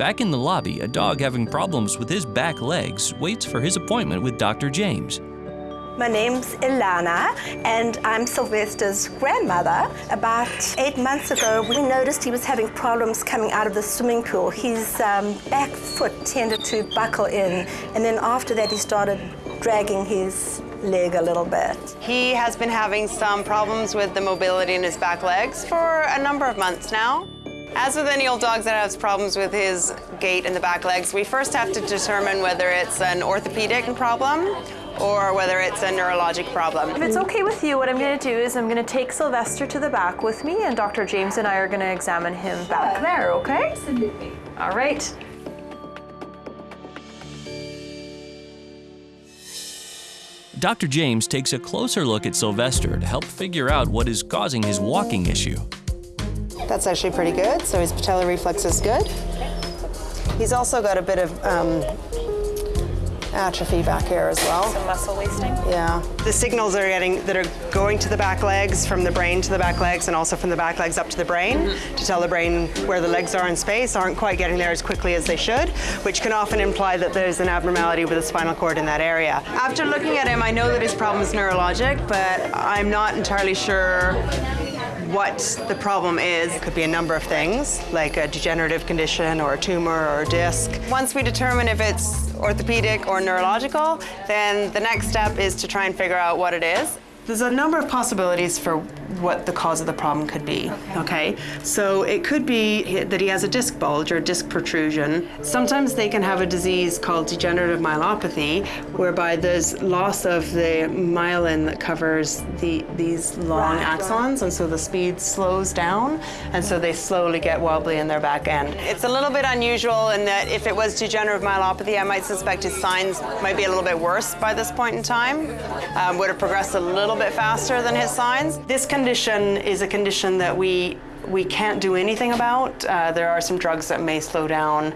Back in the lobby, a dog having problems with his back legs waits for his appointment with Dr. James. My name's Ilana, and I'm Sylvester's grandmother. About eight months ago, we noticed he was having problems coming out of the swimming pool. His um, back foot tended to buckle in, and then after that, he started dragging his leg a little bit. He has been having some problems with the mobility in his back legs for a number of months now. As with any old dog that has problems with his gait and the back legs, we first have to determine whether it's an orthopedic problem or whether it's a neurologic problem. If it's okay with you, what I'm going to do is I'm going to take Sylvester to the back with me, and Dr. James and I are going to examine him back there, okay? Absolutely. All right. Dr. James takes a closer look at Sylvester to help figure out what is causing his walking issue. That's actually pretty good, so his patellar reflex is good. He's also got a bit of um, atrophy back here as well. Some muscle wasting. Yeah. The signals are getting that are going to the back legs from the brain to the back legs and also from the back legs up to the brain Mm-hmm. to tell the brain where the legs are in space aren't quite getting there as quickly as they should, which can often imply that there's an abnormality with the spinal cord in that area. After looking at him, I know that his problem is neurologic, but I'm not entirely sure what the problem is. It could be a number of things, like a degenerative condition or a tumor or a disc. Once we determine if it's orthopedic or neurological, then the next step is to try and figure out what it is. There's a number of possibilities for what the cause of the problem could be. Okay, so it could be that he has a disc bulge or a disc protrusion. Sometimes they can have a disease called degenerative myelopathy, whereby there's loss of the myelin that covers the these long axons, and so the speed slows down, and so they slowly get wobbly in their back end. It's a little bit unusual in that if it was degenerative myelopathy, I might suspect his signs might be a little bit worse by this point in time. Um, would have progressed a little bit faster than his signs. This condition is a condition that we we can't do anything about. Uh, there are some drugs that may slow down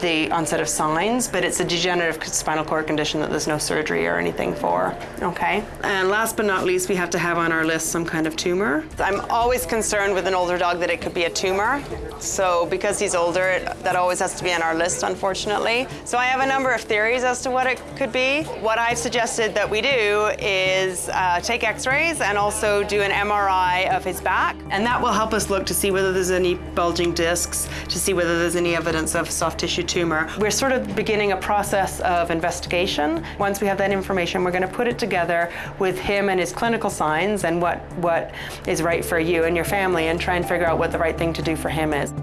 the onset of signs, but it's a degenerative spinal cord condition that there's no surgery or anything for. Okay. And last but not least, we have to have on our list some kind of tumor. I'm always concerned with an older dog that it could be a tumor. So because he's older, it, that always has to be on our list, unfortunately. So I have a number of theories as to what it could be. What I've suggested that we do is uh, take X-rays and also do an MRI of his back, and that will help us look to see whether there's any bulging discs, to see whether there's any evidence of soft tissue tumor. We're sort of beginning a process of investigation. Once we have that information, we're going to put it together with him and his clinical signs and what, what is right for you and your family and try and figure out what the right thing to do for him is.